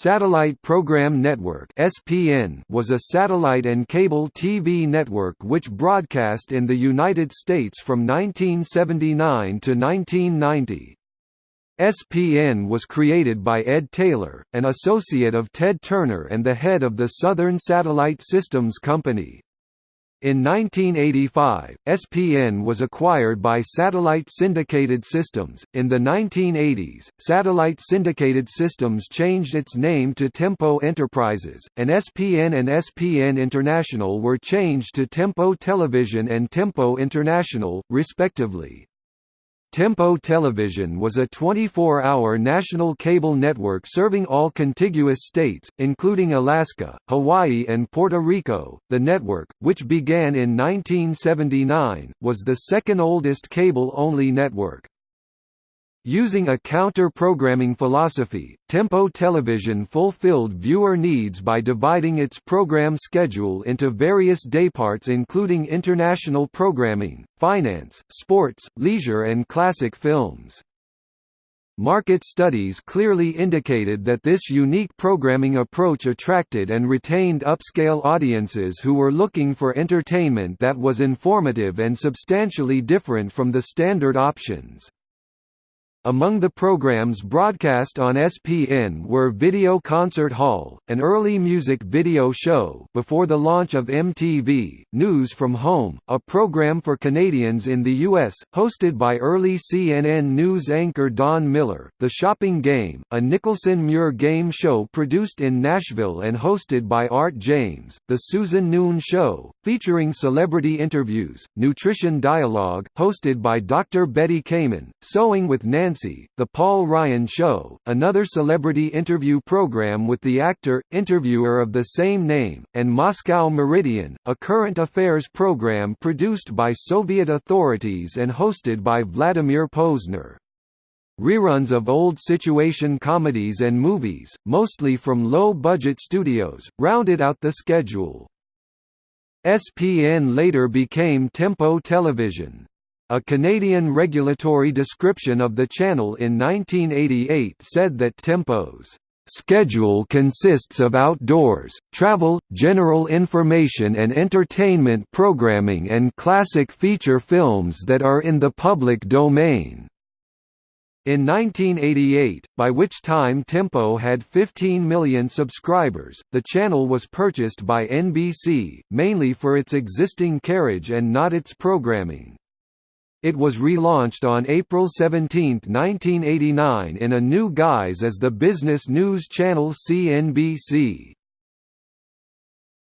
Satellite Program Network (SPN) was a satellite and cable TV network which broadcast in the United States from 1979 to 1990. SPN was created by Ed Taylor, an associate of Ted Turner and the head of the Southern Satellite Systems Company. In 1985, SPN was acquired by Satellite Syndicated Systems. In the 1980s, Satellite Syndicated Systems changed its name to Tempo Enterprises, and SPN and SPN International were changed to Tempo Television and Tempo International, respectively. Tempo Television was a 24-hour national cable network serving all contiguous states, including Alaska, Hawaii and Puerto Rico. The network, which began in 1979, was the second oldest cable-only network. Using a counter-programming philosophy, Tempo Television fulfilled viewer needs by dividing its program schedule into various dayparts including international programming, finance, sports, leisure and classic films. Market studies clearly indicated that this unique programming approach attracted and retained upscale audiences who were looking for entertainment that was informative and substantially different from the standard options. Among the programs broadcast on SPN were Video Concert Hall, an early music video show before the launch of MTV, News from Home, a program for Canadians in the U.S., hosted by early CNN News anchor Don Miller, The Shopping Game, a Nicholson Muir game show produced in Nashville and hosted by Art James, The Susan Noon Show, featuring celebrity interviews, Nutrition Dialogue, hosted by Dr. Betty Kamen, Sewing with Nancy Nancy, The Paul Ryan Show, another celebrity interview program with the actor, interviewer of the same name, and Moscow Meridian, a current affairs program produced by Soviet authorities and hosted by Vladimir Pozner. Reruns of old situation comedies and movies, mostly from low-budget studios, rounded out the schedule. SPN later became Tempo Television. A Canadian regulatory description of the channel in 1988 said that Tempo's schedule consists of outdoors, travel, general information and entertainment programming and classic feature films that are in the public domain. In 1988, by which time Tempo had 15 million subscribers, the channel was purchased by NBC, mainly for its existing carriage and not its programming. It was relaunched on April 17, 1989 in a new guise as the business news channel CNBC.